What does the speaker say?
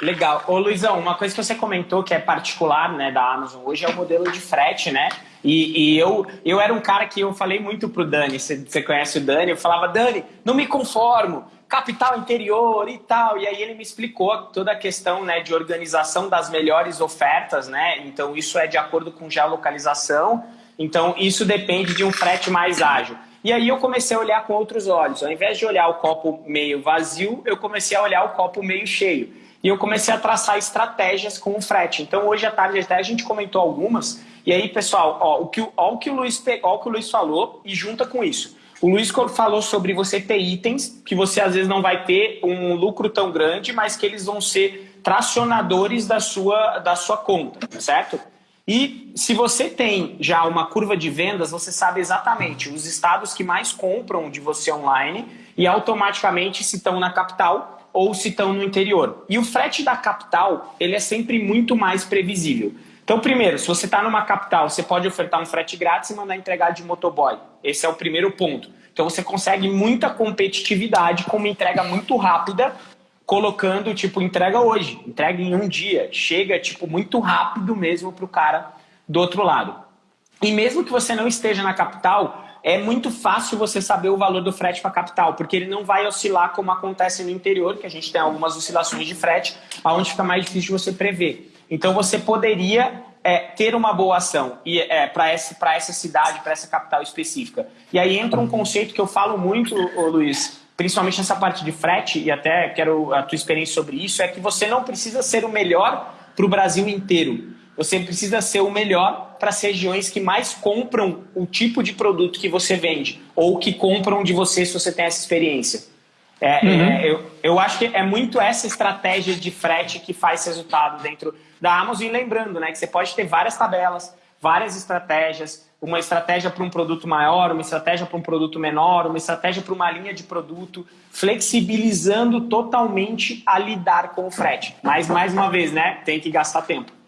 Legal. Ô Luizão, uma coisa que você comentou que é particular né, da Amazon hoje é o modelo de frete, né? E, e eu, eu era um cara que eu falei muito pro Dani, você, conhece o Dani, eu falava, Dani, não me conformo, capital interior e tal. E aí ele me explicou toda a questão né, de organização das melhores ofertas, né? Então isso é de acordo com geolocalização, então isso depende de um frete mais ágil. E aí eu comecei a olhar com outros olhos. Ao invés de olhar o copo meio vazio, eu comecei a olhar o copo meio cheio. E eu comecei a traçar estratégias com o frete. Então hoje à tarde até a gente comentou algumas. E aí, pessoal, ó, o que, ó, o que o Luiz, ó, o que o Luiz falou e junta com isso. O Luiz falou sobre você ter itens que você às vezes não vai ter um lucro tão grande, mas que eles vão ser tracionadores da sua, da sua conta, certo? E se você tem já uma curva de vendas, você sabe exatamente os estados que mais compram de você online e automaticamente se estão na capital ou se estão no interior. E o frete da capital, ele é sempre muito mais previsível. Então, primeiro, se você está numa capital, você pode ofertar um frete grátis e mandar entregar de motoboy. Esse é o primeiro ponto. Então, você consegue muita competitividade com uma entrega muito rápida colocando, tipo, entrega hoje, entrega em um dia, chega, tipo, muito rápido mesmo para o cara do outro lado. E mesmo que você não esteja na capital, é muito fácil você saber o valor do frete para a capital, porque ele não vai oscilar como acontece no interior, que a gente tem algumas oscilações de frete, onde fica mais difícil você prever. Então você poderia é, ter uma boa ação e é, para essa, cidade, para essa capital específica. E aí entra um conceito que eu falo muito, Luiz, principalmente nessa parte de frete, e até quero a tua experiência sobre isso, é que você não precisa ser o melhor para o Brasil inteiro. Você precisa ser o melhor para as regiões que mais compram o tipo de produto que você vende, ou que compram de você se você tem essa experiência. É, uhum. é, eu, eu acho que é muito essa estratégia de frete que faz resultado dentro da Amazon. E lembrando né, que você pode ter várias tabelas, várias estratégias, uma estratégia para um produto maior, uma estratégia para um produto menor, uma estratégia para uma linha de produto, flexibilizando totalmente a lidar com o frete. Mas, mais uma vez, né, tem que gastar tempo.